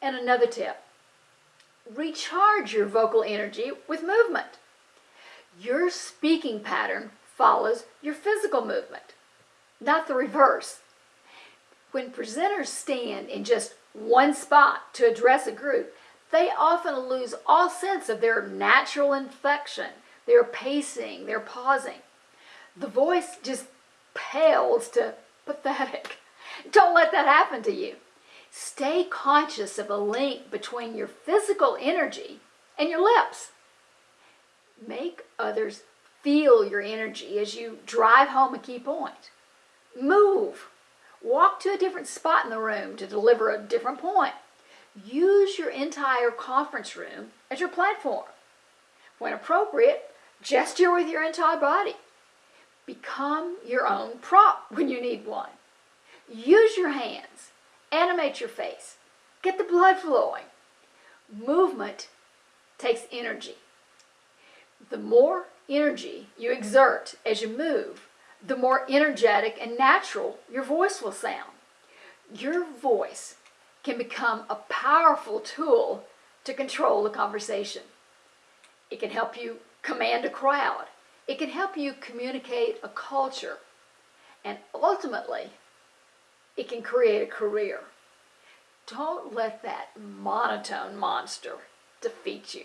And another tip, recharge your vocal energy with movement. Your speaking pattern follows your physical movement, not the reverse. When presenters stand in just one spot to address a group, they often lose all sense of their natural inflection, their pacing, their pausing. The voice just pales to pathetic. Don't let that happen to you. Stay conscious of a link between your physical energy and your lips. Make others feel your energy as you drive home a key point. Move. Walk to a different spot in the room to deliver a different point. Use your entire conference room as your platform. When appropriate, gesture with your entire body. Become your own prop when you need one. Use your hands. Animate your face. Get the blood flowing. Movement takes energy. The more energy you exert as you move, the more energetic and natural your voice will sound. Your voice can become a powerful tool to control the conversation. It can help you command a crowd. It can help you communicate a culture. And ultimately, it can create a career. Don't let that monotone monster defeat you.